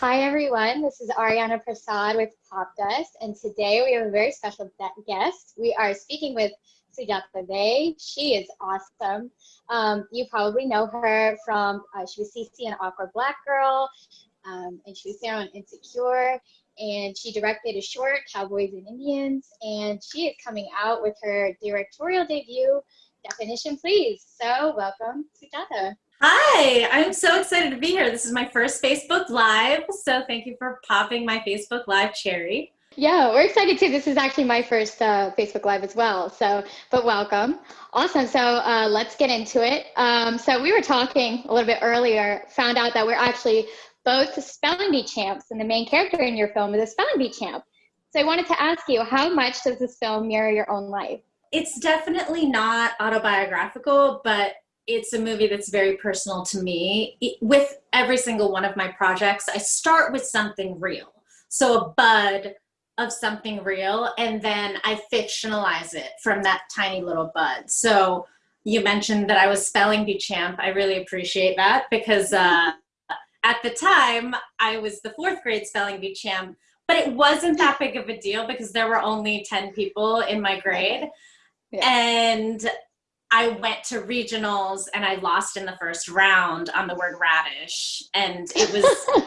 Hi, everyone. This is Ariana Prasad with Popdust, and today we have a very special guest. We are speaking with Sujata Day. She is awesome. Um, you probably know her from, uh, she was CC in Awkward Black Girl, um, and she was there on Insecure, and she directed a short, Cowboys and Indians, and she is coming out with her directorial debut, Definition Please. So welcome, Sujata. Hi, I'm so excited to be here. This is my first Facebook Live, so thank you for popping my Facebook Live cherry. Yeah, we're excited too. This is actually my first uh, Facebook Live as well. So, but welcome. Awesome. So uh, let's get into it. Um, so we were talking a little bit earlier, found out that we're actually both spelling bee champs, and the main character in your film is a spelling bee champ. So I wanted to ask you, how much does this film mirror your own life? It's definitely not autobiographical, but it's a movie that's very personal to me. With every single one of my projects, I start with something real. So a bud of something real, and then I fictionalize it from that tiny little bud. So you mentioned that I was spelling bee champ. I really appreciate that because uh, at the time I was the fourth grade spelling bee champ, but it wasn't that big of a deal because there were only 10 people in my grade. Yeah. And I went to regionals and I lost in the first round on the word radish. And it was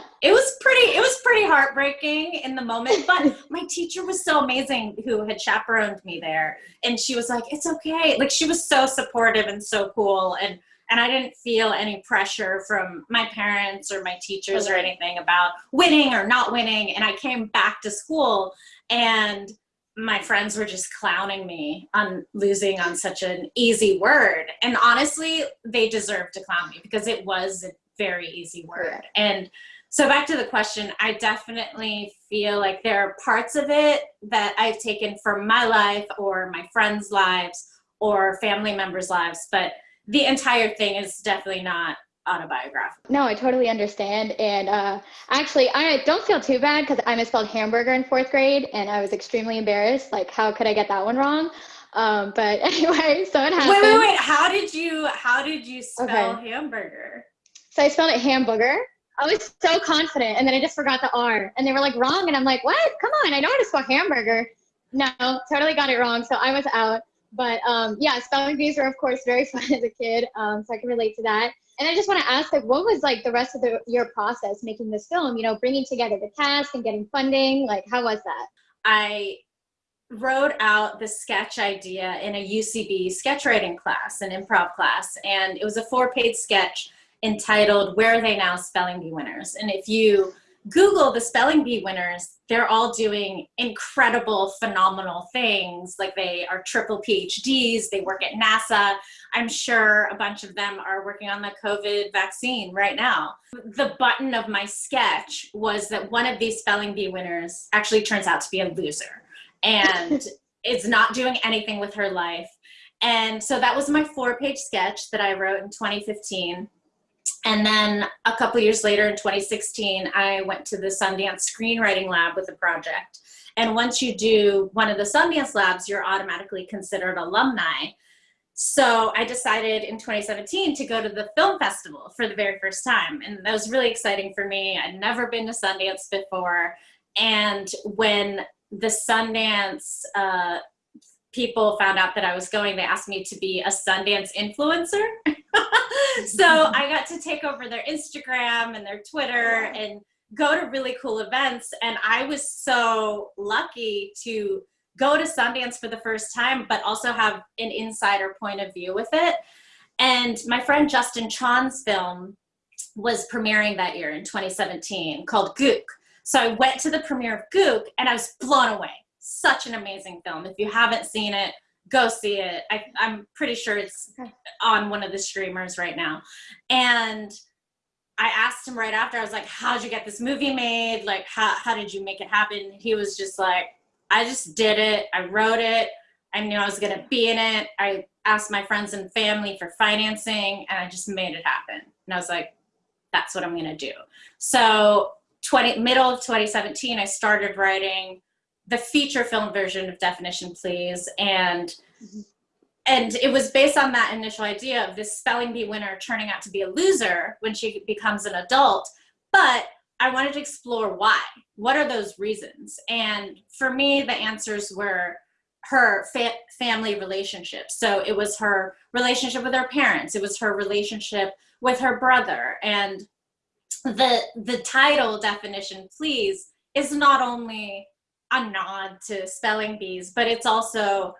it was pretty it was pretty heartbreaking in the moment. But my teacher was so amazing who had chaperoned me there. And she was like, It's okay. Like she was so supportive and so cool. And and I didn't feel any pressure from my parents or my teachers or anything about winning or not winning. And I came back to school and my friends were just clowning me on losing on such an easy word. And honestly, they deserved to clown me because it was a very easy word. And so back to the question, I definitely feel like there are parts of it that I've taken from my life or my friends' lives or family members' lives, but the entire thing is definitely not autobiographical. No, I totally understand. And uh, actually, I don't feel too bad because I misspelled hamburger in fourth grade and I was extremely embarrassed. Like, how could I get that one wrong? Um, but anyway, so it happened. Wait, wait, wait. How did you, how did you spell okay. hamburger? So I spelled it hamburger. I was so confident and then I just forgot the R and they were like wrong. And I'm like, what? Come on. I know how to spell hamburger. No, totally got it wrong. So I was out. But um, yeah, spelling bees were of course very fun as a kid. Um, so I can relate to that. And I just want to ask, like, what was like the rest of the, your process making this film? You know, bringing together the cast and getting funding. Like, how was that? I wrote out the sketch idea in a UCB sketch writing class, an improv class, and it was a four-page sketch entitled "Where Are They Now? Spelling Bee Winners." And if you Google the spelling bee winners, they're all doing incredible, phenomenal things. Like they are triple PhDs, they work at NASA. I'm sure a bunch of them are working on the COVID vaccine right now. The button of my sketch was that one of these spelling bee winners actually turns out to be a loser and is not doing anything with her life. And so that was my four page sketch that I wrote in 2015 and then a couple years later in 2016, I went to the Sundance Screenwriting Lab with a project. And once you do one of the Sundance labs, you're automatically considered alumni. So I decided in 2017 to go to the film festival for the very first time. And that was really exciting for me. I'd never been to Sundance before. And when the Sundance uh, people found out that I was going, they asked me to be a Sundance influencer. so I got to take over their Instagram and their Twitter and go to really cool events. And I was so lucky to go to Sundance for the first time, but also have an insider point of view with it. And my friend Justin Chon's film was premiering that year in 2017 called Gook. So I went to the premiere of Gook and I was blown away. Such an amazing film. If you haven't seen it, go see it. I, am pretty sure it's on one of the streamers right now. And I asked him right after, I was like, how'd you get this movie made? Like, how, how did you make it happen? He was just like, I just did it. I wrote it. I knew I was going to be in it. I asked my friends and family for financing and I just made it happen. And I was like, that's what I'm going to do. So 20, middle of 2017, I started writing the feature film version of Definition Please. And, mm-hmm. and it was based on that initial idea of this spelling bee winner turning out to be a loser when she becomes an adult. But I wanted to explore why. What are those reasons? And for me, the answers were her fa family relationships. So it was her relationship with her parents. It was her relationship with her brother. And the the title definition, please, is not only a nod to spelling bees, but it's also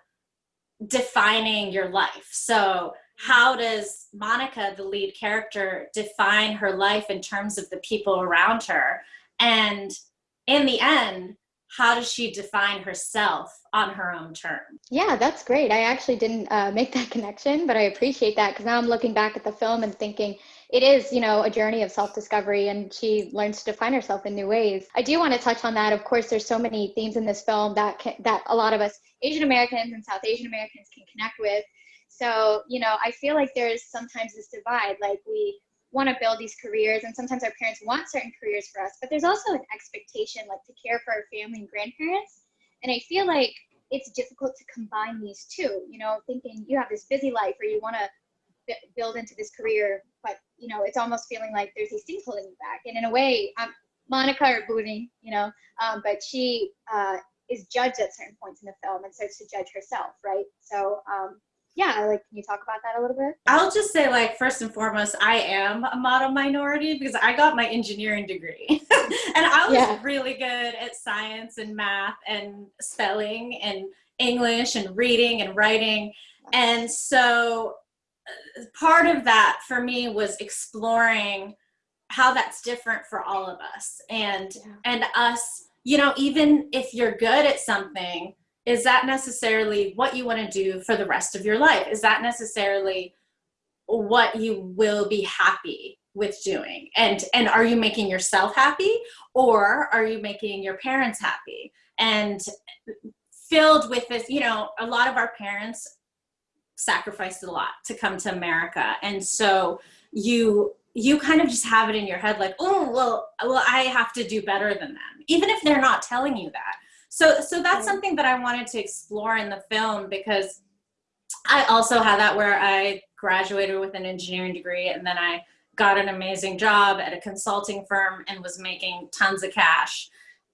defining your life. So how does Monica, the lead character, define her life in terms of the people around her? And in the end, how does she define herself on her own terms? Yeah, that's great. I actually didn't uh, make that connection, but I appreciate that because now I'm looking back at the film and thinking it is, you know, a journey of self-discovery and she learns to define herself in new ways. I do want to touch on that. Of course, there's so many themes in this film that can, that a lot of us Asian Americans and South Asian Americans can connect with. So, you know, I feel like there's sometimes this divide, like we want to build these careers and sometimes our parents want certain careers for us, but there's also an expectation like to care for our family and grandparents. And I feel like it's difficult to combine these two, you know, thinking you have this busy life or you want to build into this career, you know, it's almost feeling like there's these things holding you back. And in a way, um, Monica or Booney, you know, um, but she uh, is judged at certain points in the film and starts to judge herself, right? So um, yeah, like can you talk about that a little bit? I'll just say like first and foremost, I am a model minority because I got my engineering degree. and I was yeah. really good at science and math and spelling and English and reading and writing. And so part of that for me was exploring how that's different for all of us and yeah. and us you know even if you're good at something is that necessarily what you want to do for the rest of your life? Is that necessarily what you will be happy with doing? And and are you making yourself happy or are you making your parents happy? And filled with this you know a lot of our parents sacrificed a lot to come to America. And so you you kind of just have it in your head like, oh, well, well, I have to do better than them, even if they're not telling you that. So, so that's something that I wanted to explore in the film because I also had that where I graduated with an engineering degree and then I got an amazing job at a consulting firm and was making tons of cash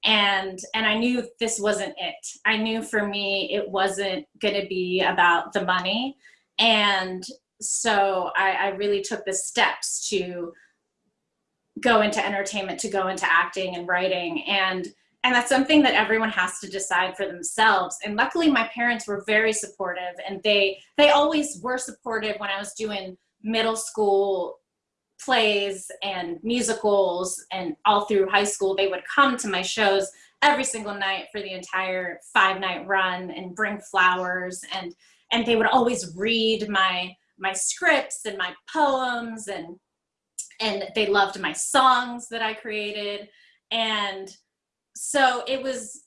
and and I knew this wasn't it. I knew for me it wasn't going to be about the money, and so I, I really took the steps to go into entertainment, to go into acting and writing, and and that's something that everyone has to decide for themselves. And luckily, my parents were very supportive, and they they always were supportive when I was doing middle school plays and musicals and all through high school they would come to my shows every single night for the entire five night run and bring flowers and and they would always read my my scripts and my poems and and they loved my songs that I created. And so it was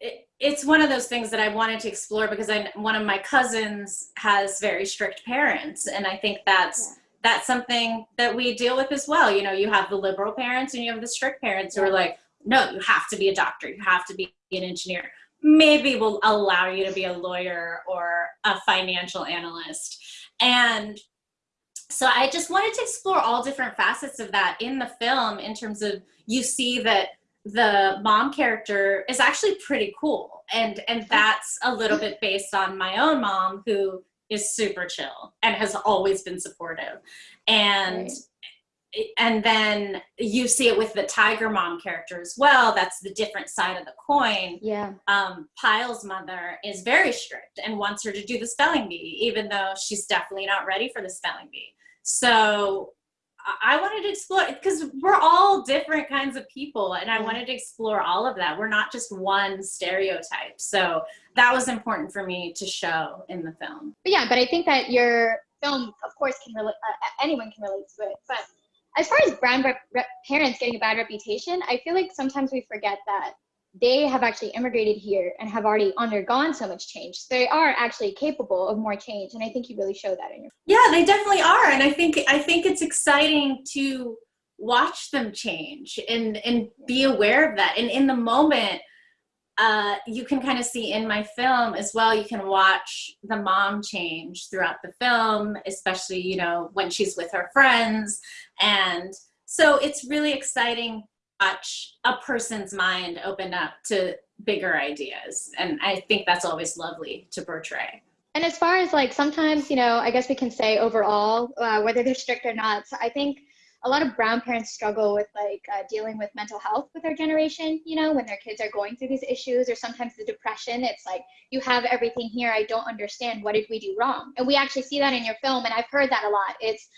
it, it's one of those things that I wanted to explore because I one of my cousins has very strict parents and I think that's yeah that's something that we deal with as well. You know, you have the liberal parents and you have the strict parents who are like, no, you have to be a doctor, you have to be an engineer. Maybe we'll allow you to be a lawyer or a financial analyst. And so I just wanted to explore all different facets of that in the film in terms of you see that the mom character is actually pretty cool and and that's a little bit based on my own mom who is super chill and has always been supportive. And right. and then you see it with the tiger mom character as well. That's the different side of the coin. Yeah. Um, Pyle's mother is very strict and wants her to do the spelling bee, even though she's definitely not ready for the spelling bee. So I wanted to explore because we're all different kinds of people and I wanted to explore all of that. We're not just one stereotype. So that was important for me to show in the film. But yeah, but I think that your film, of course, can relate, uh, anyone can relate to it. But as far as brown parents getting a bad reputation, I feel like sometimes we forget that they have actually immigrated here and have already undergone so much change. So they are actually capable of more change, and I think you really show that in your. Yeah, they definitely are, and I think I think it's exciting to watch them change and and be aware of that. And in the moment, uh, you can kind of see in my film as well. You can watch the mom change throughout the film, especially you know when she's with her friends, and so it's really exciting watch a person's mind open up to bigger ideas. And I think that's always lovely to portray. And as far as like sometimes, you know, I guess we can say overall, uh, whether they're strict or not. So I think a lot of brown parents struggle with like uh, dealing with mental health with their generation, you know, when their kids are going through these issues or sometimes the depression. It's like, you have everything here. I don't understand. What did we do wrong? And we actually see that in your film. And I've heard that a lot. It's,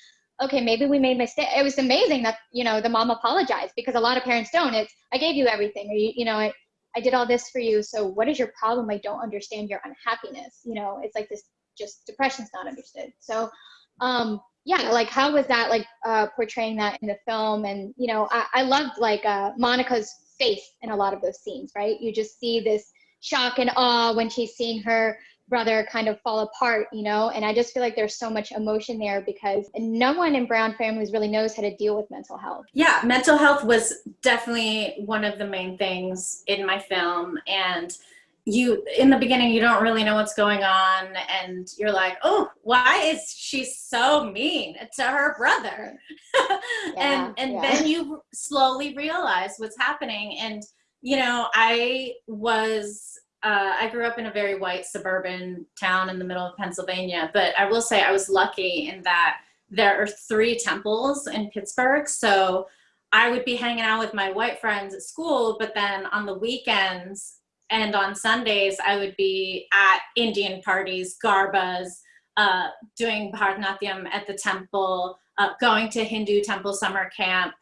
okay, maybe we made mistake. It was amazing that, you know, the mom apologized because a lot of parents don't. It's, I gave you everything or, you, know, I, I did all this for you. So what is your problem? I don't understand your unhappiness. You know, it's like this just depression's not understood. So, um, yeah, like how was that like uh, portraying that in the film? And, you know, I, I loved like uh, Monica's face in a lot of those scenes, right? You just see this shock and awe when she's seeing her brother kind of fall apart, you know? And I just feel like there's so much emotion there because no one in Brown families really knows how to deal with mental health. Yeah, mental health was definitely one of the main things in my film. And you, in the beginning, you don't really know what's going on. And you're like, oh, why is she so mean to her brother? Yeah, and and yeah. then you slowly realize what's happening. And, you know, I was uh, I grew up in a very white suburban town in the middle of Pennsylvania, but I will say I was lucky in that there are three temples in Pittsburgh. So I would be hanging out with my white friends at school, but then on the weekends and on Sundays, I would be at Indian parties, garbas, uh, doing Bharatanatyam at the temple, uh, going to Hindu temple summer camp,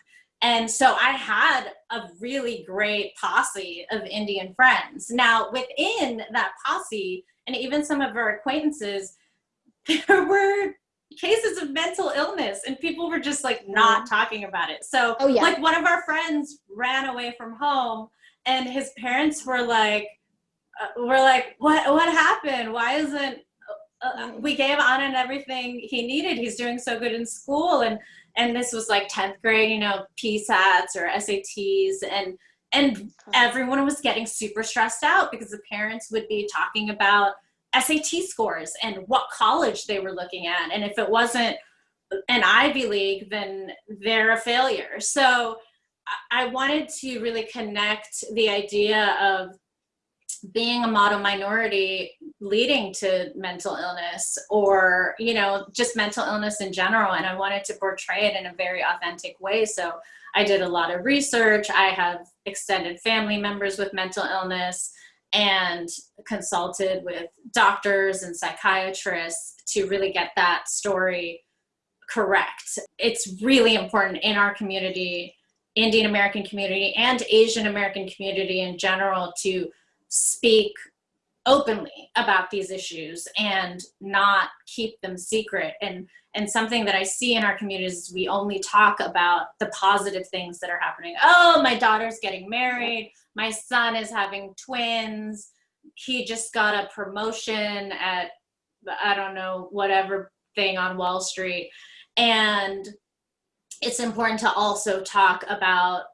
and so I had a really great posse of Indian friends. Now, within that posse, and even some of our acquaintances, there were cases of mental illness and people were just like not mm-hmm. talking about it. So oh, yeah. like one of our friends ran away from home and his parents were like, uh, were like, what, what happened? Why isn't, uh, uh we gave Anand everything he needed. He's doing so good in school. And and this was like 10th grade, you know, PSATs or SATs and and everyone was getting super stressed out because the parents would be talking about SAT scores and what college they were looking at. And if it wasn't an Ivy League, then they're a failure. So I wanted to really connect the idea of being a model minority leading to mental illness or you know just mental illness in general and i wanted to portray it in a very authentic way. So i did a lot of research. I have extended family members with mental illness and consulted with doctors and psychiatrists to really get that story correct. It's really important in our community indian american community and asian american community in general to speak openly about these issues and not keep them secret. And and something that i see in our communities is we only talk about the positive things that are happening. Oh my daughter's getting married. My son is having twins. He just got a promotion at i don't know whatever thing on wall street. And it's important to also talk about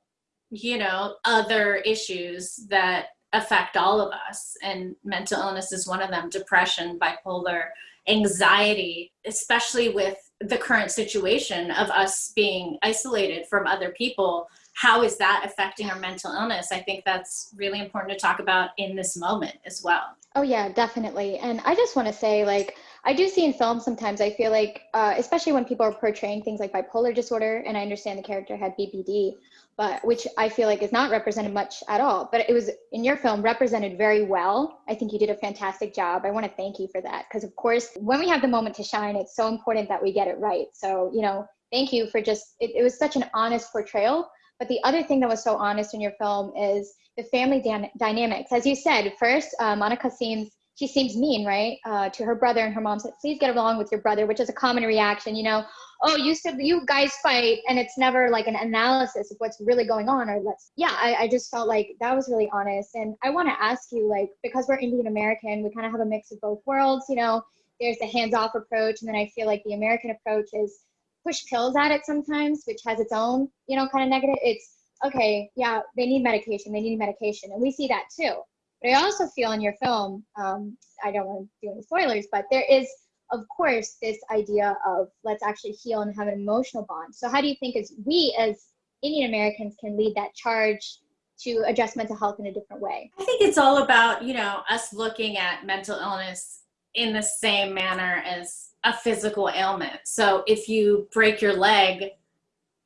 you know other issues that affect all of us and mental illness is one of them depression bipolar anxiety especially with the current situation of us being isolated from other people how is that affecting our mental illness? I think that's really important to talk about in this moment as well. Oh yeah definitely. And i just want to say like i do see in films sometimes i feel like uh, especially when people are portraying things like bipolar disorder and i understand the character had BPD, but which I feel like is not represented much at all. But it was in your film represented very well. I think you did a fantastic job. I want to thank you for that because, of course, when we have the moment to shine, it's so important that we get it right. So, you know, thank you for just, it, it was such an honest portrayal. But the other thing that was so honest in your film is the family dynamics. As you said, first, uh, Monica seems she seems mean, right, uh, to her brother, and her mom said, "Please get along with your brother," which is a common reaction. You know, oh, you said you guys fight, and it's never like an analysis of what's really going on, or let's. Yeah, I, I just felt like that was really honest, and I want to ask you, like, because we're Indian American, we kind of have a mix of both worlds. You know, there's the hands-off approach, and then I feel like the American approach is push pills at it sometimes, which has its own, you know, kind of negative. It's okay, yeah, they need medication, they need medication, and we see that too but I also feel in your film, um, I don't want to do any spoilers, but there is, of course, this idea of let's actually heal and have an emotional bond. So how do you think as we as Indian Americans can lead that charge to address mental health in a different way? I think it's all about, you know, us looking at mental illness in the same manner as a physical ailment. So if you break your leg,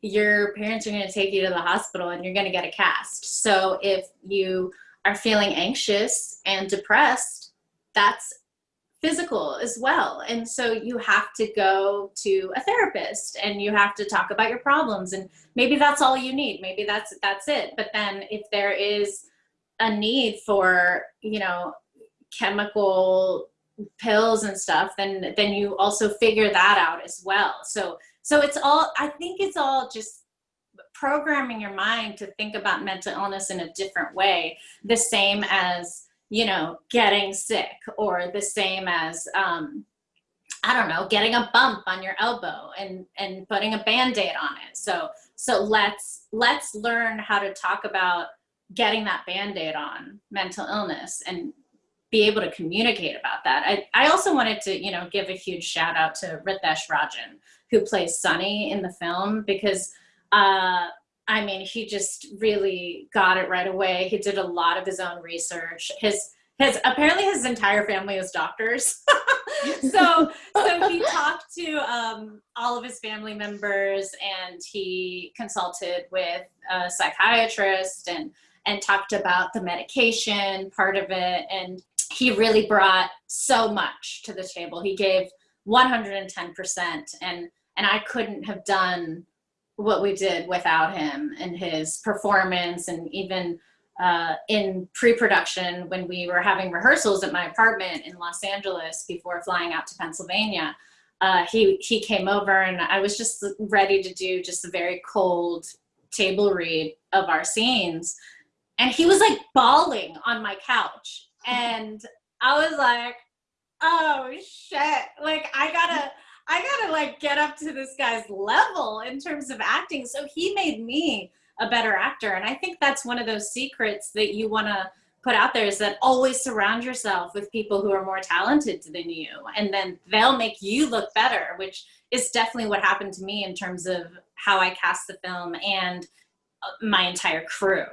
your parents are going to take you to the hospital and you're going to get a cast. So if you are feeling anxious and depressed, that's physical as well. And so you have to go to a therapist and you have to talk about your problems and maybe that's all you need. Maybe that's that's it. But then if there is a need for, you know, chemical pills and stuff, then then you also figure that out as well. So so it's all I think it's all just programming your mind to think about mental illness in a different way, the same as you know, getting sick or the same as, um, I don't know, getting a bump on your elbow and, and putting a band-aid on it. So, so let's, let's learn how to talk about getting that band-aid on mental illness and be able to communicate about that. I, I also wanted to, you know, give a huge shout out to Ritesh Rajan, who plays Sunny in the film because, uh, I mean, he just really got it right away. He did a lot of his own research. His his apparently his entire family is doctors. so so he talked to um, all of his family members and he consulted with a psychiatrist and and talked about the medication part of it and he really brought so much to the table. He gave 110% and and I couldn't have done what we did without him and his performance and even uh, in pre-production when we were having rehearsals at my apartment in Los Angeles before flying out to Pennsylvania, uh, he, he came over and I was just ready to do just a very cold table read of our scenes. And he was like bawling on my couch. And I was like, oh shit, like I gotta, I gotta like get up to this guy's level in terms of acting. So he made me a better actor. And I think that's one of those secrets that you wanna put out there is that always surround yourself with people who are more talented than you. And then they'll make you look better, which is definitely what happened to me in terms of how I cast the film and uh, my entire crew.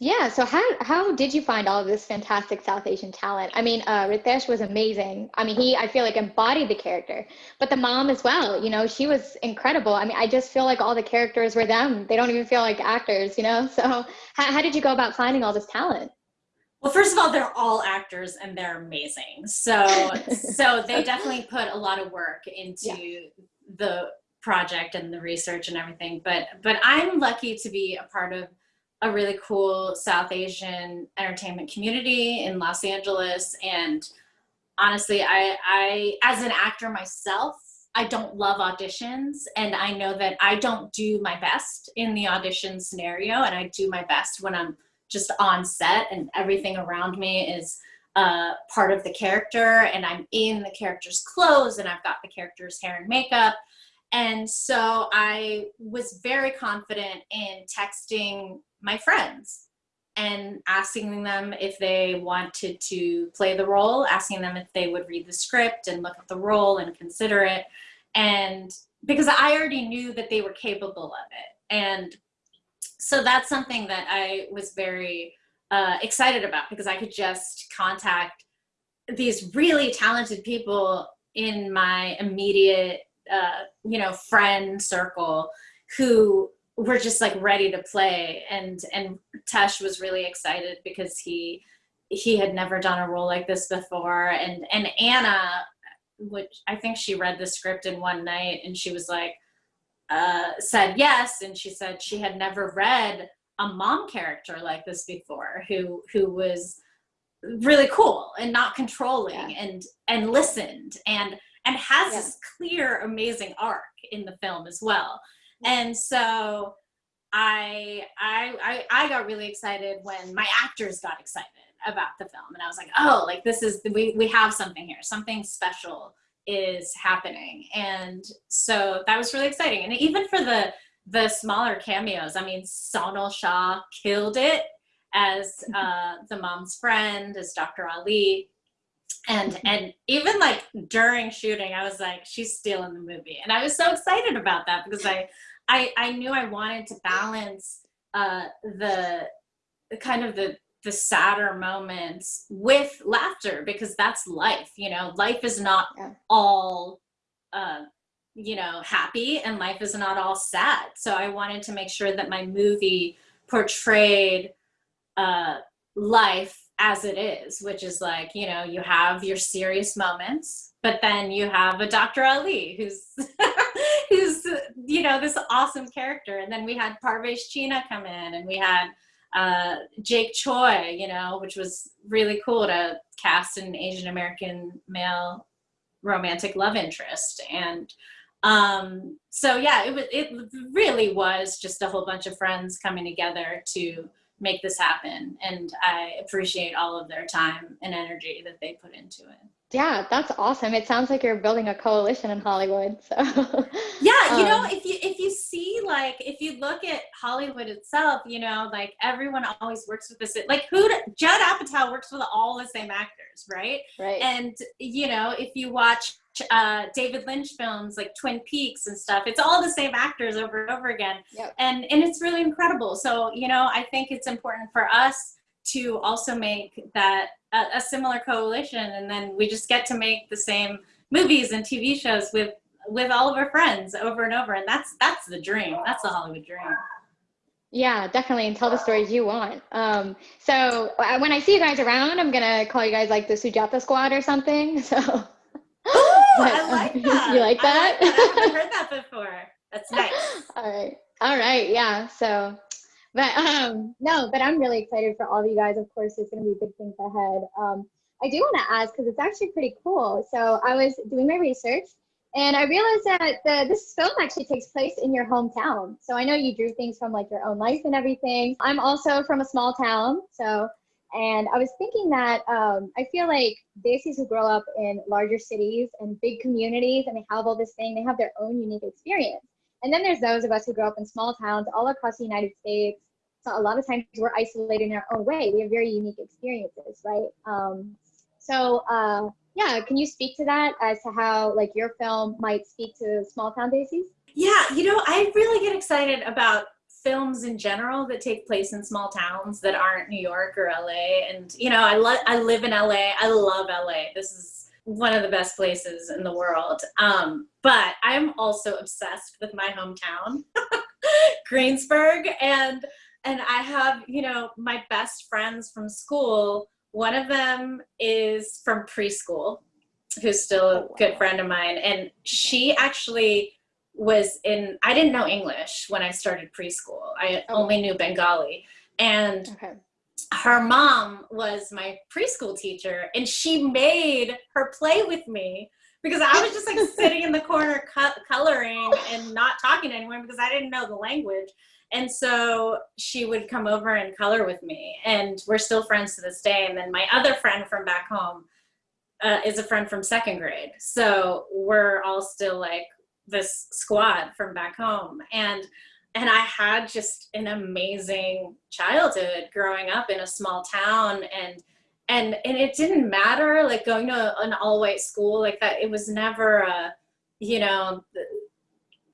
Yeah. So how how did you find all of this fantastic South Asian talent? I mean, uh, Ritesh was amazing. I mean, he I feel like embodied the character, but the mom as well. You know, she was incredible. I mean, I just feel like all the characters were them. They don't even feel like actors. You know. So how how did you go about finding all this talent? Well, first of all, they're all actors and they're amazing. So so they definitely put a lot of work into yeah. the project and the research and everything. But but I'm lucky to be a part of a really cool South Asian entertainment community in Los Angeles. And honestly, I, I, as an actor myself, I don't love auditions and I know that I don't do my best in the audition scenario and I do my best when I'm just on set and everything around me is uh, part of the character and I'm in the character's clothes and I've got the character's hair and makeup. And so I was very confident in texting my friends and asking them if they wanted to play the role, asking them if they would read the script and look at the role and consider it. And because I already knew that they were capable of it. And so that's something that I was very uh, excited about because I could just contact these really talented people in my immediate, uh, you know, friend circle who we're just like ready to play and and Tesh was really excited because he he had never done a role like this before and and Anna which I think she read the script in one night and she was like uh, said yes and she said she had never read a mom character like this before who who was really cool and not controlling yeah. and and listened and and has yeah. this clear amazing arc in the film as well and so I, I, I, I got really excited when my actors got excited about the film. And I was like, oh, like this is, we, we have something here, something special is happening. And so that was really exciting. And even for the, the smaller cameos, I mean, Sonal Shah killed it as uh, the mom's friend, as Dr. Ali. And mm-hmm. and even like during shooting i was like she's stealing the movie and i was so excited about that because i i i knew i wanted to balance uh the kind of the the sadder moments with laughter because that's life you know life is not yeah. all uh you know happy and life is not all sad so i wanted to make sure that my movie portrayed uh life as it is, which is like, you know, you have your serious moments, but then you have a Dr. Ali who's who's you know this awesome character. And then we had Parvesh Cheena come in and we had uh, Jake Choi, you know, which was really cool to cast an Asian American male romantic love interest. And um, so yeah, it was it really was just a whole bunch of friends coming together to make this happen. And I appreciate all of their time and energy that they put into it. Yeah, that's awesome. It sounds like you're building a coalition in Hollywood. So Yeah, you know, um, if you if you see like if you look at Hollywood itself, you know, like everyone always works with this like who Judd Apatow works with all the same actors, right? Right. And you know, if you watch uh, David Lynch films like Twin Peaks and stuff. It's all the same actors over and over again. Yep. And, and it's really incredible. So, you know, I think it's important for us to also make that a, a similar coalition. And then we just get to make the same movies and TV shows with, with all of our friends over and over. And that's, that's the dream. That's the Hollywood dream. Yeah, definitely. And tell the stories you want. Um, so uh, when I see you guys around, I'm going to call you guys like the Sujata squad or something. So I like that. You like that? I, like that. I haven't heard that before. That's nice. all right. All right. Yeah. So, but um, no, but I'm really excited for all of you guys. Of course, there's going to be big things ahead. Um, I do want to ask because it's actually pretty cool. So I was doing my research and I realized that the, this film actually takes place in your hometown. So I know you drew things from like your own life and everything. I'm also from a small town. So and I was thinking that um, I feel like Desis who grow up in larger cities and big communities and they have all this thing, they have their own unique experience. And then there's those of us who grow up in small towns all across the United States. So a lot of times we're isolated in our own way. We have very unique experiences, right? Um, so uh, yeah, can you speak to that as to how like your film might speak to small town Desis? Yeah, you know, I really get excited about films in general that take place in small towns that aren't New York or LA. And you know, I lo- I live in LA. I love LA. This is one of the best places in the world. Um, but I'm also obsessed with my hometown, Greensburg, and and I have you know my best friends from school. One of them is from preschool, who's still a good friend of mine, and she actually was in i didn't know english when i started preschool. I oh. only knew bengali. And okay. her mom was my preschool teacher and she made her play with me because i was just like sitting in the corner coloring and not talking to anyone because i didn't know the language. And so she would come over and color with me and we're still friends to this day. And then my other friend from back home uh, is a friend from second grade. So we're all still like this squad from back home. And and I had just an amazing childhood growing up in a small town. And and and it didn't matter like going to an all white school like that it was never a you know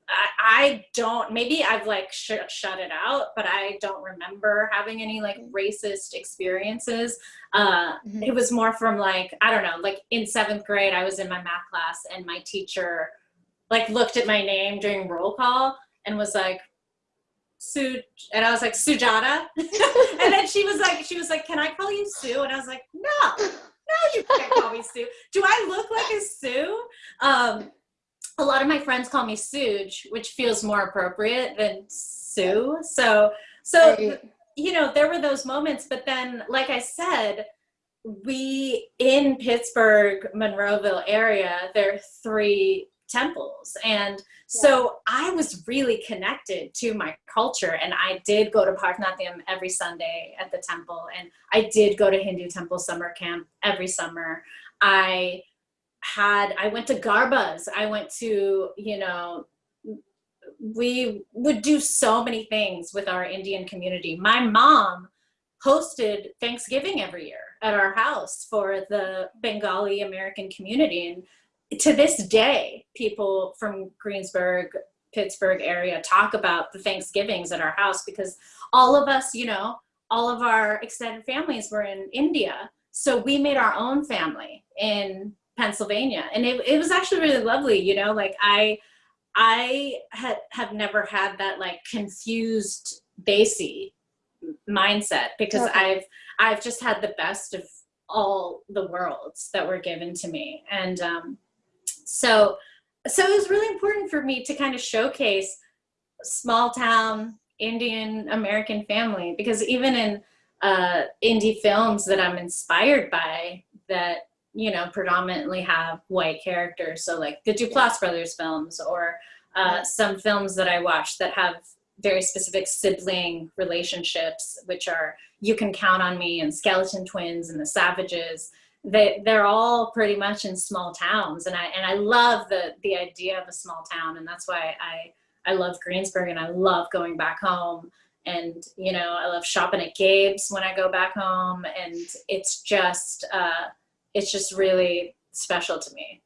I, I don't maybe I've like sh shut it out but I don't remember having any like racist experiences. Uh, mm -hmm. it was more from like I don't know like in seventh grade I was in my math class and my teacher like looked at my name during roll call and was like, Sue, and I was like, Sujata. and then she was like, she was like, can I call you Sue? And I was like, no, no, you can't call me Sue. Do I look like a Sue? Um, a lot of my friends call me Suge, which feels more appropriate than Sue. So, so, right. you know, there were those moments, but then, like I said, we in Pittsburgh, Monroeville area, there are three temples. And so I was really connected to my culture and I did go to Bharatanatyam every Sunday at the temple and I did go to Hindu temple summer camp every summer. I had, I went to Garbas, I went to, you know, we would do so many things with our Indian community. My mom hosted Thanksgiving every year at our house for the Bengali American community. And to this day, people from Greensburg, Pittsburgh area talk about the Thanksgivings at our house because all of us, you know, all of our extended families were in India. So we made our own family in Pennsylvania. And it, it was actually really lovely, you know, like I, I had have never had that like confused Desi mindset because okay. I've I've just had the best of all the worlds that were given to me. And um, so so it was really important for me to kind of showcase small town Indian American family because even in uh, indie films that I'm inspired by that you know predominantly have white characters, so like the Duplass brothers films or uh, some films that I watch that have very specific sibling relationships, which are You Can Count on Me and Skeleton Twins and The Savages they they're all pretty much in small towns. And I and I love the the idea of a small town. And that's why I I love Greensburg and I love going back home. And you know I love shopping at Gabe's when I go back home. And it's just uh, it's just really special to me.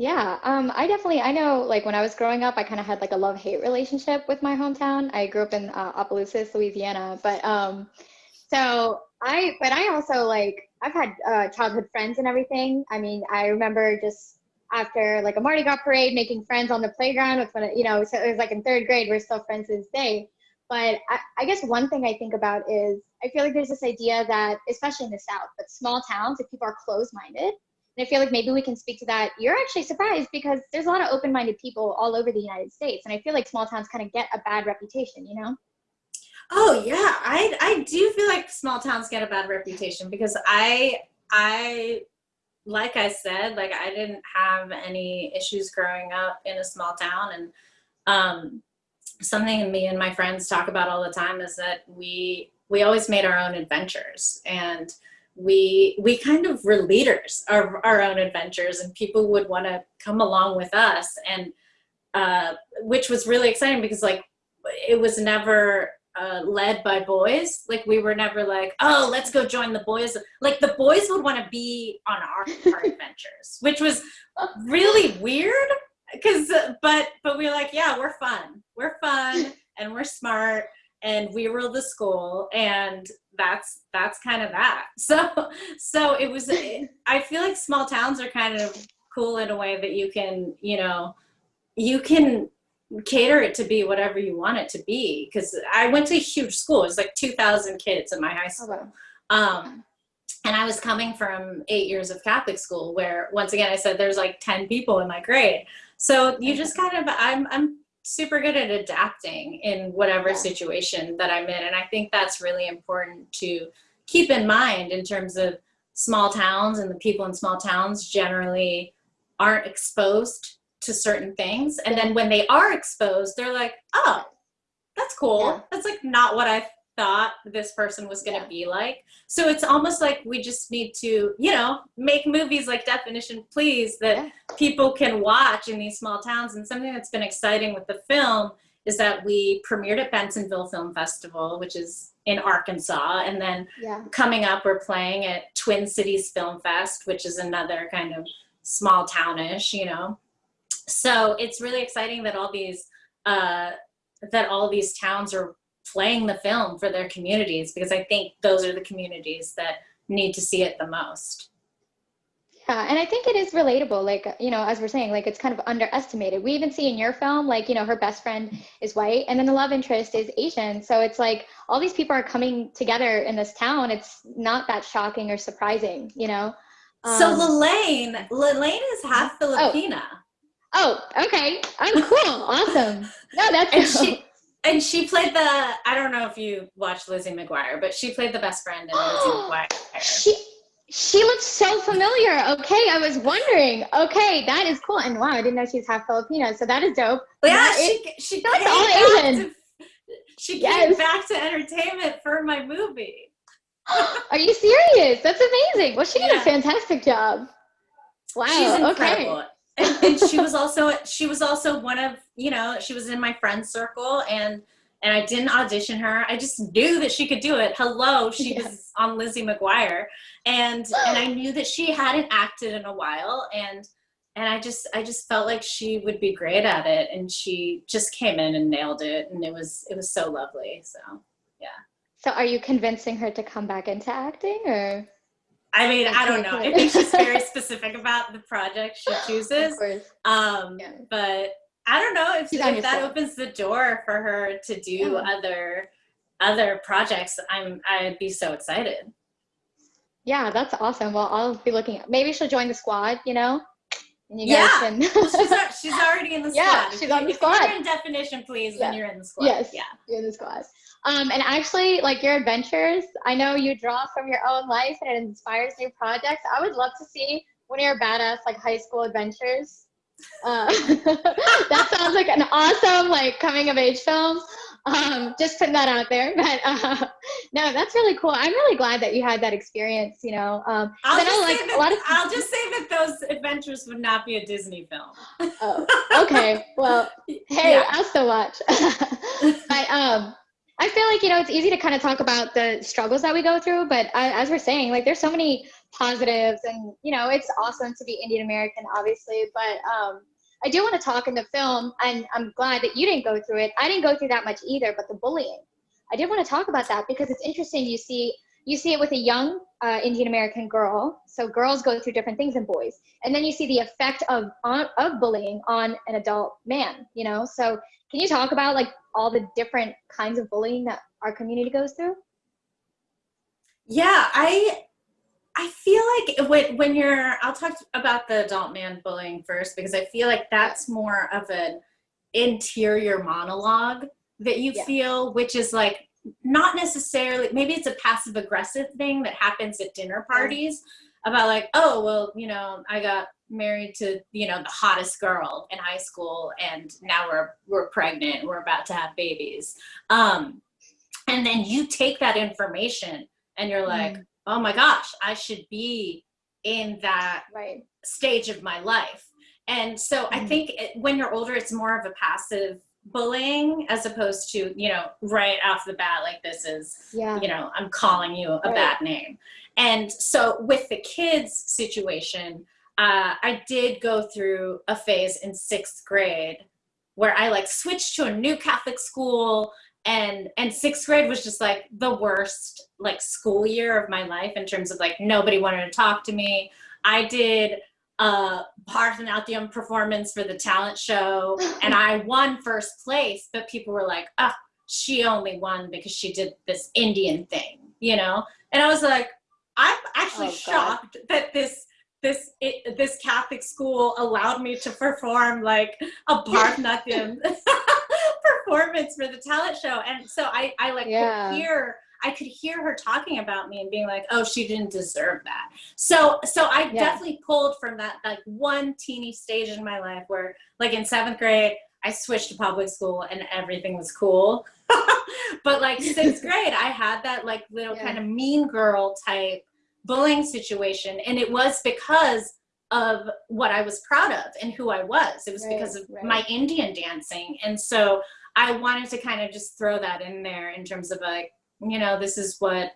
Yeah, um, I definitely, I know like when I was growing up, I kind of had like a love hate relationship with my hometown. I grew up in uh, Opelousas, Louisiana, but um, so I, but I also like, I've had uh, childhood friends and everything. I mean, I remember just after like a Mardi Gras parade, making friends on the playground with one, you know, so it was like in third grade, we're still friends to this day. But I, I guess one thing I think about is I feel like there's this idea that, especially in the South, but small towns, if people are closed-minded, and I feel like maybe we can speak to that. You're actually surprised because there's a lot of open-minded people all over the United States, and I feel like small towns kind of get a bad reputation, you know? Oh yeah, I I do feel like small towns get a bad reputation because I I like I said, like I didn't have any issues growing up in a small town. And um something me and my friends talk about all the time is that we we always made our own adventures. And we we kind of were leaders of our own adventures and people would want to come along with us. And uh, which was really exciting because like it was never uh, led by boys. Like we were never like, oh, let's go join the boys. Like the boys would want to be on our, our adventures, which was really weird. Cause, but, but we were like, yeah, we're fun. We're fun and we're smart and we rule the school and that's, that's kind of that. So, so it was, I feel like small towns are kind of cool in a way that you can, you know, you can cater it to be whatever you want it to be. Because I went to a huge school. It was like 2,000 kids in my high school. Okay. Um, and I was coming from eight years of Catholic school where once again, I said there's like 10 people in my grade. So you just kind of, I'm, I'm super good at adapting in whatever situation that I'm in. And I think that's really important to keep in mind in terms of small towns and the people in small towns generally aren't exposed to certain things. And then when they are exposed, they're like, oh, that's cool. Yeah. That's like not what I thought this person was going to yeah. be like. So it's almost like we just need to, you know, make movies like Definition Please that yeah. people can watch in these small towns. And something that's been exciting with the film is that we premiered at Bentonville Film Festival, which is in Arkansas. And then yeah. coming up, we're playing at Twin Cities Film Fest, which is another kind of small townish, you know so it's really exciting that all these uh, that all these towns are playing the film for their communities because I think those are the communities that need to see it the most. Yeah, and I think it is relatable. Like, you know, as we're saying, like it's kind of underestimated. We even see in your film, like, you know, her best friend is white and then the love interest is Asian. So it's like all these people are coming together in this town. It's not that shocking or surprising, you know? Um, so LaLaine, LaLaine is half oh. Filipina. Oh. Oh, okay. I'm cool. awesome. No, that's and cool. she and she played the I don't know if you watched Lizzie McGuire, but she played the best friend in Lizzie McGuire. She she looks so familiar. Okay, I was wondering. Okay, that is cool. And wow, I didn't know she's half Filipino, so that is dope. But yeah, she she that's all Asian. To, she yes. came back to entertainment for my movie. Are you serious? That's amazing. Well, she did yeah. a fantastic job. Wow. She's incredible. Okay and, and she was also she was also one of you know she was in my friend circle and and I didn't audition her. I just knew that she could do it. Hello, she Yeah. was on Lizzie McGuire, and and I knew that she hadn't acted in a while, and and I just I just felt like she would be great at it, and she just came in and nailed it, and it was it was so lovely. So yeah. So are you convincing her to come back into acting or? I mean, I don't know. I think she's very specific about the project she chooses. Um, Yeah. but I don't know if, if that opens the door for her to do Yeah. other other projects. I'm I'd be so excited. Yeah, that's awesome. Well, I'll be looking. Maybe she'll join the squad. You know, and you Yeah. Well, she's she's already in the squad. If she's on the if you're squad. in definition, please, Yeah. then you're in the squad. Yes. Yeah. You're in the squad. Um, and actually, like your adventures, I know you draw from your own life and it inspires new projects. I would love to see one of your badass like high school adventures. Uh, that sounds like an awesome like coming of age film. Um, just putting that out there. But uh, no, that's really cool. I'm really glad that you had that experience. You know, um, I'll I just, say like that, a lot of I'll just say that those adventures would not be a Disney film. Oh, okay. Well, hey, Yeah. I'll still watch. but um, I feel like you know it's easy to kind of talk about the struggles that we go through, but I, as we're saying, like there's so many positives, and you know it's awesome to be Indian American, obviously. But um, I do want to talk in the film, and I'm glad that you didn't go through it. I didn't go through that much either, but the bullying. I did want to talk about that because it's interesting. You see, you see it with a young uh, Indian American girl. So girls go through different things than boys, and then you see the effect of on, of bullying on an adult man. You know, so can you talk about like all the different kinds of bullying that our community goes through? Yeah, I I feel like when when you're I'll talk about the adult man bullying first because I feel like that's more of an interior monologue that you Yeah. feel which is like not necessarily maybe it's a passive aggressive thing that happens at dinner parties about like oh well you know I got married to you know the hottest girl in high school and now we're we're pregnant we're about to have babies um and then you take that information and you're like Mm. oh my gosh i should be in that Right. stage of my life and so i Mhm. think it, when you're older it's more of a passive bullying as opposed to you know right off the bat like this is Yeah. you know i'm calling you a Right. bad name and so with the kids situation uh, i did go through a phase in sixth grade where i like switched to a new catholic school and and sixth grade was just like the worst like school year of my life in terms of like nobody wanted to talk to me i did a Bharatanatyam performance for the talent show and I won first place, but people were like, ah, she only won because she did this Indian thing, you know? And I was like, I'm actually Oh, shocked that this this it, this Catholic school allowed me to perform like a Bharatanatyam performance for the talent show. And so I, I like Yeah. could hear I could hear her talking about me and being like, oh, she didn't deserve that. So so I Yeah. definitely pulled from that like one teeny stage in my life where like in seventh grade, I switched to public school and everything was cool. but like sixth grade, I had that like little Yeah. kind of mean girl type bullying situation. And it was because of what I was proud of and who I was. It was Right, because of right. my Indian dancing. And so I wanted to kind of just throw that in there in terms of like, you know, this is what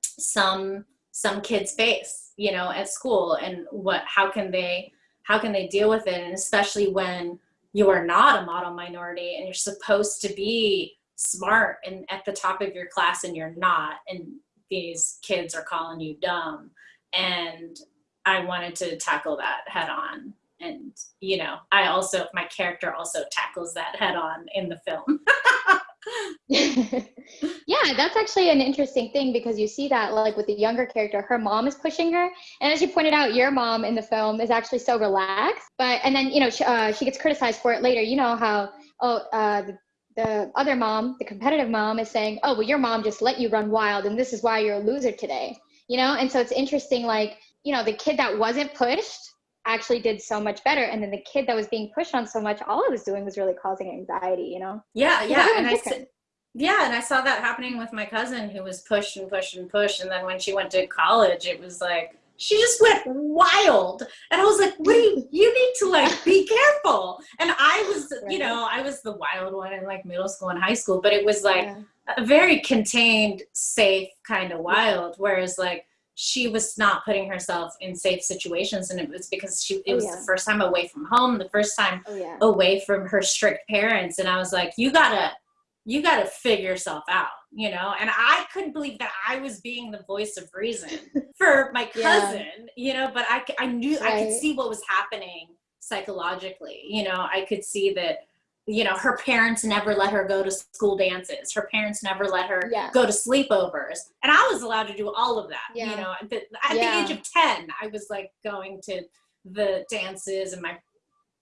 some some kids face, you know, at school and what how can they how can they deal with it and especially when you are not a model minority and you're supposed to be smart and at the top of your class and you're not and these kids are calling you dumb and I wanted to tackle that head on and you know I also my character also tackles that head on in the film yeah, that's actually an interesting thing because you see that like with the younger character, her mom is pushing her, and as you pointed out, your mom in the film is actually so relaxed. But and then you know she, uh, she gets criticized for it later. You know how oh uh, the, the other mom, the competitive mom, is saying, oh well, your mom just let you run wild, and this is why you're a loser today. You know, and so it's interesting like you know the kid that wasn't pushed actually did so much better and then the kid that was being pushed on so much all it was doing was really causing anxiety you know yeah yeah and I s- different. yeah and I saw that happening with my cousin who was pushed and pushed and pushed and then when she went to college it was like she just went wild. And I was like, what do you, you need to like be careful. And I was, you know, I was the wild one in like middle school and high school, but it was like a very contained, safe kind of wild. Whereas like, she was not putting herself in safe situations and it was because she it oh, was yeah. the first time away from home the first time oh, yeah. away from her strict parents and i was like you gotta you gotta figure yourself out you know and i couldn't believe that i was being the voice of reason for my cousin yeah. you know but i, I knew right. i could see what was happening psychologically you know i could see that you know her parents never let her go to school dances her parents never let her yeah. go to sleepovers and i was allowed to do all of that yeah. you know at, the, at yeah. the age of 10 i was like going to the dances and my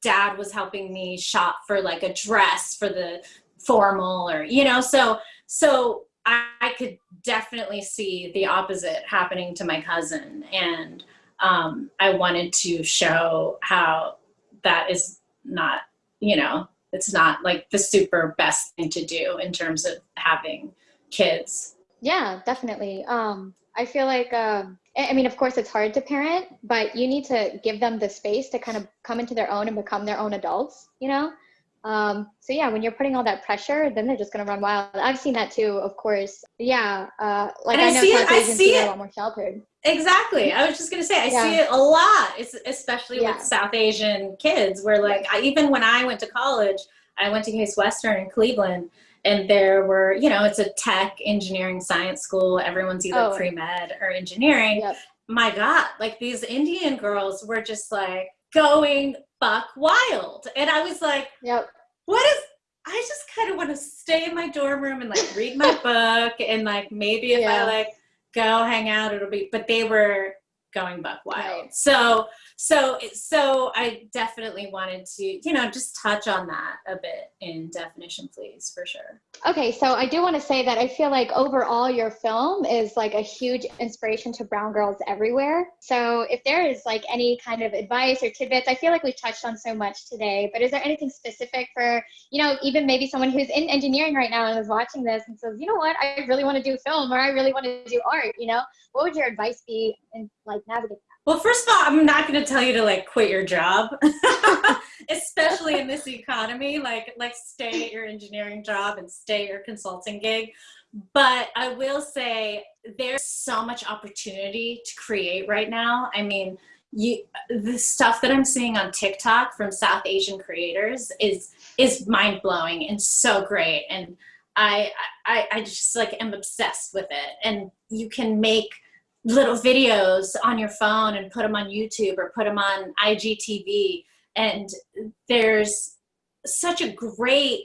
dad was helping me shop for like a dress for the formal or you know so so I, I could definitely see the opposite happening to my cousin and um, i wanted to show how that is not you know it's not like the super best thing to do in terms of having kids. Yeah definitely. Um i feel like um i mean of course it's hard to parent but you need to give them the space to kind of come into their own and become their own adults you know? Um so yeah when you're putting all that pressure then they're just going to run wild. I've seen that too of course. Yeah uh like and i, know see it, I see it. a lot more sheltered Exactly. I was just gonna say I yeah. see it a lot, it's especially yeah. with South Asian kids. Where like I, even when I went to college, I went to Case Western in Cleveland, and there were you know it's a tech engineering science school. Everyone's either oh. pre med or engineering. Yep. My God, like these Indian girls were just like going buck wild, and I was like, Yep. What is I just kind of want to stay in my dorm room and like read my book and like maybe if yeah. I like go hang out it'll be but they were going buck wild right. so so so i definitely wanted to you know just touch on that a bit in definition please for sure. Okay so i do want to say that i feel like overall your film is like a huge inspiration to brown girls everywhere. So if there is like any kind of advice or tidbits i feel like we've touched on so much today but is there anything specific for you know even maybe someone who's in engineering right now and is watching this and says you know what? I really want to do film or i really want to do art you know? What would your advice be in like navigating? Well, first of all, I'm not going to tell you to like quit your job, especially in this economy. Like, like stay at your engineering job and stay at your consulting gig. But I will say there's so much opportunity to create right now. I mean, you the stuff that I'm seeing on TikTok from South Asian creators is is mind blowing and so great. And I, I I just like am obsessed with it. And you can make little videos on your phone and put them on YouTube or put them on IGTV. And there's such a great,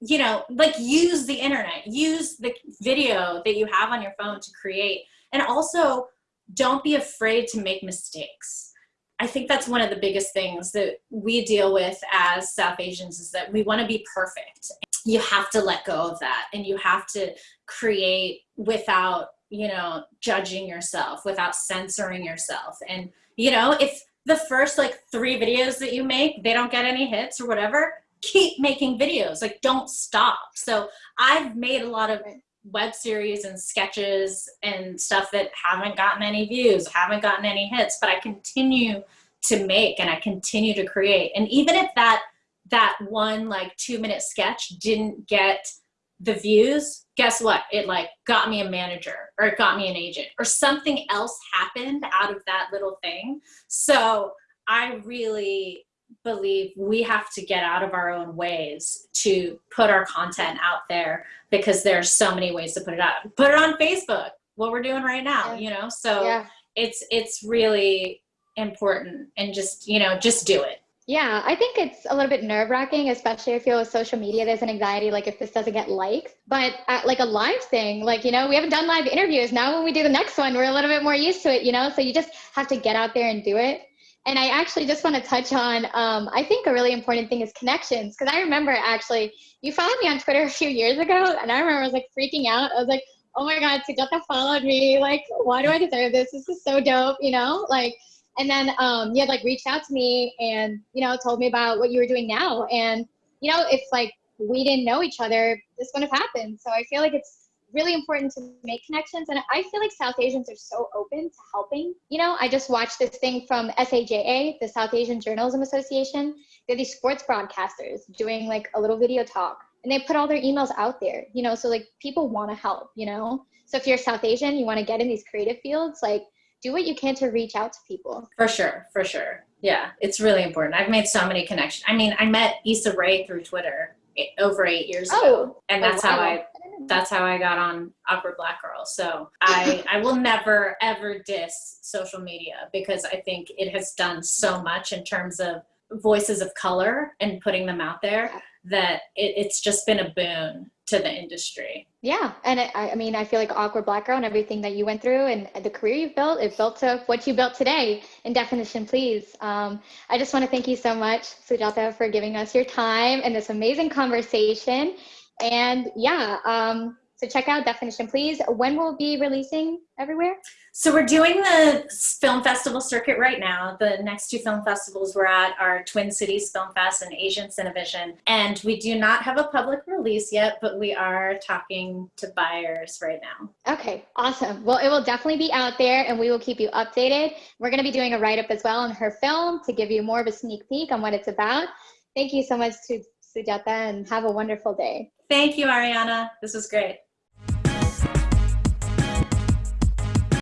you know, like use the internet, use the video that you have on your phone to create. And also, don't be afraid to make mistakes. I think that's one of the biggest things that we deal with as South Asians is that we want to be perfect. You have to let go of that and you have to create without you know, judging yourself, without censoring yourself. And, you know, if the first like three videos that you make, they don't get any hits or whatever, keep making videos. Like, don't stop. So I've made a lot of web series and sketches and stuff that haven't gotten any views, haven't gotten any hits, but I continue to make and I continue to create. And even if that that one like two minute sketch didn't get the views, guess what? It like got me a manager or it got me an agent or something else happened out of that little thing. So I really believe we have to get out of our own ways to put our content out there because there's so many ways to put it out. Put it on Facebook, what we're doing right now, yeah. you know? So yeah. it's it's really important and just, you know, just do it. Yeah, I think it's a little bit nerve wracking, especially if you're with social media. There's an anxiety, like if this doesn't get likes. But at, like a live thing, like, you know, we haven't done live interviews. Now, when we do the next one, we're a little bit more used to it, you know? So you just have to get out there and do it. And I actually just want to touch on, um, I think a really important thing is connections. Because I remember actually, you followed me on Twitter a few years ago, and I remember I was like freaking out. I was like, oh my God, Sujata followed me. Like, why do I deserve this? This is so dope, you know? Like, and then um, you had like reached out to me and you know told me about what you were doing now and you know if like we didn't know each other this wouldn't have happened so i feel like it's really important to make connections. And I feel like South Asians are so open to helping. You know, I just watched this thing from SAJA, the South Asian Journalism Association. They're these sports broadcasters doing like a little video talk and they put all their emails out there, you know, so like people want to help, you know? So if you're South Asian, you want to get in these creative fields, like do what you can to reach out to people. For sure, for sure. Yeah, it's really important. I've made so many connections. I mean, I met Issa Rae through Twitter over eight years oh, ago, and that's wow. how I mm. that's how I got on Awkward Black Girl. So I I will never ever diss social media because I think it has done so much in terms of voices of color and putting them out there that it, it's just been a boon to the industry. Yeah, and I, I mean, I feel like awkward black girl and everything that you went through and the career you've built, it built to what you built today. In definition, please. Um, I just want to thank you so much, Sujata, for giving us your time and this amazing conversation. And yeah, um, so check out Definition Please. When will be releasing everywhere? So we're doing the film festival circuit right now. The next two film festivals we're at are Twin Cities Film Fest and Asian Cinevision. And we do not have a public release yet, but we are talking to buyers right now. Okay, awesome. Well, it will definitely be out there and we will keep you updated. We're gonna be doing a write-up as well on her film to give you more of a sneak peek on what it's about. Thank you so much to Sujata and have a wonderful day. Thank you, Ariana. This was great.